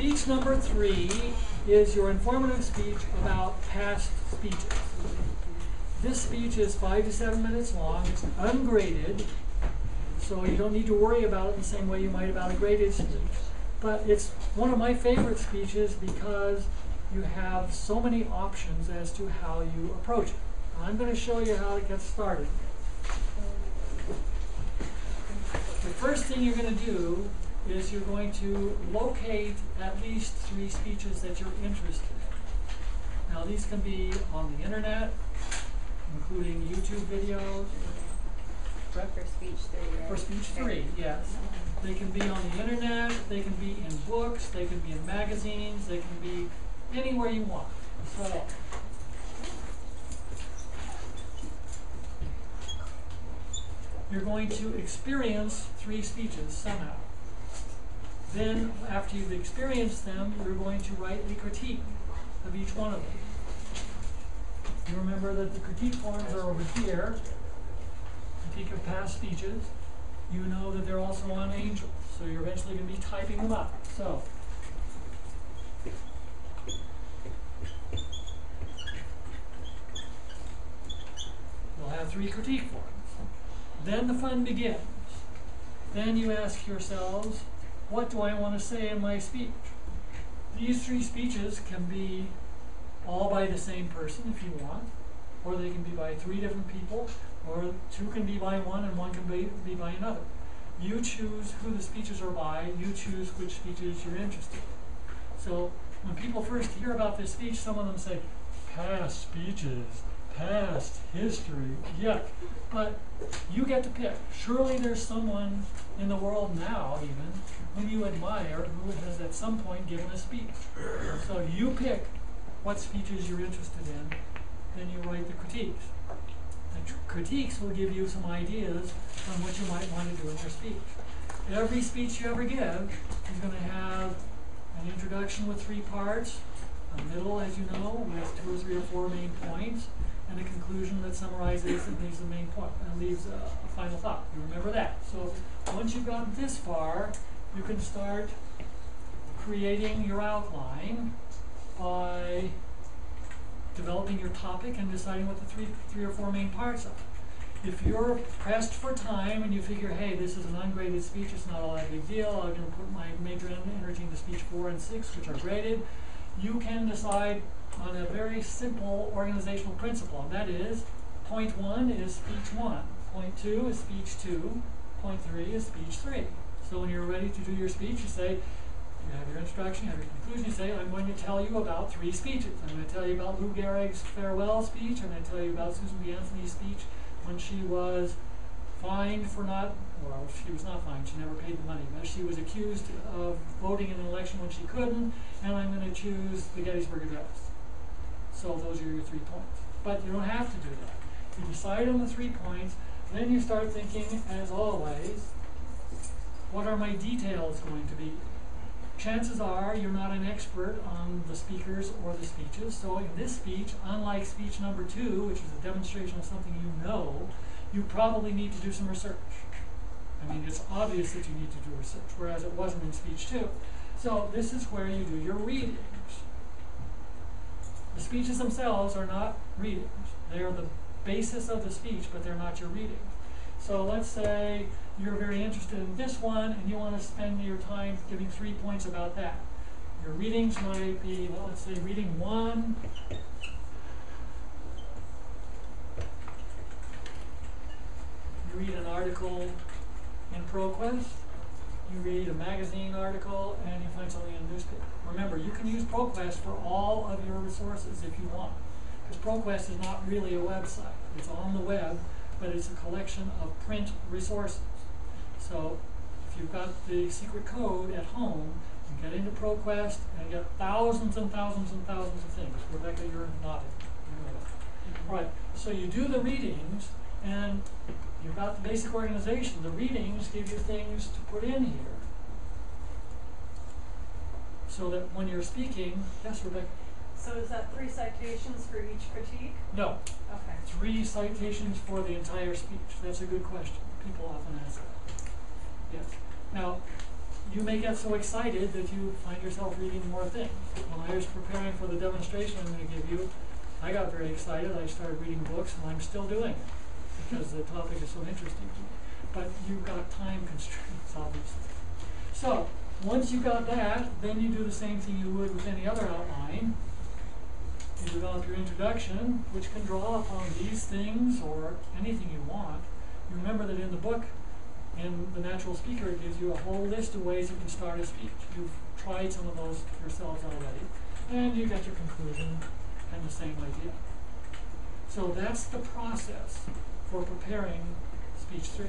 speech number three is your informative speech about past speeches. This speech is five to seven minutes long. It's ungraded, so you don't need to worry about it the same way you might about a graded speech. But it's one of my favorite speeches because you have so many options as to how you approach it. I'm going to show you how to get started. The first thing you're going to do is you're going to locate at least three speeches that you're interested in. Now these can be on the internet, including YouTube videos, For speech three, right? for speech three, yes. They can be on the internet, they can be in books, they can be in magazines, they can be anywhere you want. So, you're going to experience three speeches somehow. Then, after you've experienced them, you're going to write a critique of each one of them. You remember that the critique forms are over here, critique of past speeches. You know that they're also on angels, so you're eventually going to be typing them up. So, you'll have three critique forms. Then the fun begins. Then you ask yourselves, what do I want to say in my speech? These three speeches can be all by the same person if you want, or they can be by three different people, or two can be by one and one can be, be by another. You choose who the speeches are by, you choose which speeches you're interested in. So when people first hear about this speech, some of them say, past speeches, past history, yuck. But you get to pick. Surely there's someone in the world now, even, whom you admire who has at some point given a speech. So you pick what speeches you're interested in, then you write the critiques. The critiques will give you some ideas on what you might want to do in your speech. Every speech you ever give is going to have an introduction with three parts, a middle, as you know, with two or three or four main points, and a conclusion that summarizes and leaves the main point and leaves a, a final thought. You remember that. So once you've gotten this far, you can start creating your outline by developing your topic and deciding what the three, three or four main parts are. If you're pressed for time and you figure, hey, this is an ungraded speech, it's not all that big deal, I'm going to put my major en- energy into speech four and six, which are graded, you can decide on a very simple organizational principle, and that is, point one is speech one, point two is speech two, point three is speech three. So when you're ready to do your speech, you say, you have your introduction, you have your conclusion, you say, I'm going to tell you about three speeches. I'm going to tell you about Lou Gehrig's farewell speech, I'm going to tell you about Susan B. Anthony's speech when she was fined for not, well, she was not fined, she never paid the money, but she was accused of voting in an election when she couldn't, and I'm going to choose the Gettysburg Address. So those are your three points. But you don't have to do that. You decide on the three points, then you start thinking, as always, what are my details going to be? Chances are you're not an expert on the speakers or the speeches, so in this speech, unlike speech number two, which is a demonstration of something you know, you probably need to do some research. I mean, it's obvious that you need to do research, whereas it wasn't in speech two. So this is where you do your readings. The speeches themselves are not readings. They are the basis of the speech, but they're not your readings. So let's say you're very interested in this one and you want to spend your time giving three points about that. Your readings might be, well, let's say reading one. You read an article in ProQuest, you read a magazine article, and you find something in a newspaper. Remember, you can use ProQuest for all of your resources if you want. Because ProQuest is not really a website. It's on the web, but it's a collection of print resources. So if you've got the secret code at home, you get into ProQuest and you get thousands and thousands and thousands of things. Rebecca, you're nodding. Know. Mm-hmm. Right. So you do the readings, and you've got the basic organization. The readings give you things to put in here. So that when you're speaking, yes, Rebecca? So is that three citations for each critique? No. Okay. Three citations for the entire speech. That's a good question. People often ask that. Yes. Now, you may get so excited that you find yourself reading more things. When I was preparing for the demonstration I'm gonna give you, I got very excited, I started reading books and I'm still doing it, because the topic is so interesting to me. But you've got time constraints, obviously. So, once you got that, then you do the same thing you would with any other outline. You develop your introduction, which can draw upon these things or anything you want. You remember that in the book, in The Natural Speaker, it gives you a whole list of ways you can start a speech. You've tried some of those yourselves already, and you get your conclusion and the same idea. So that's the process for preparing speech three.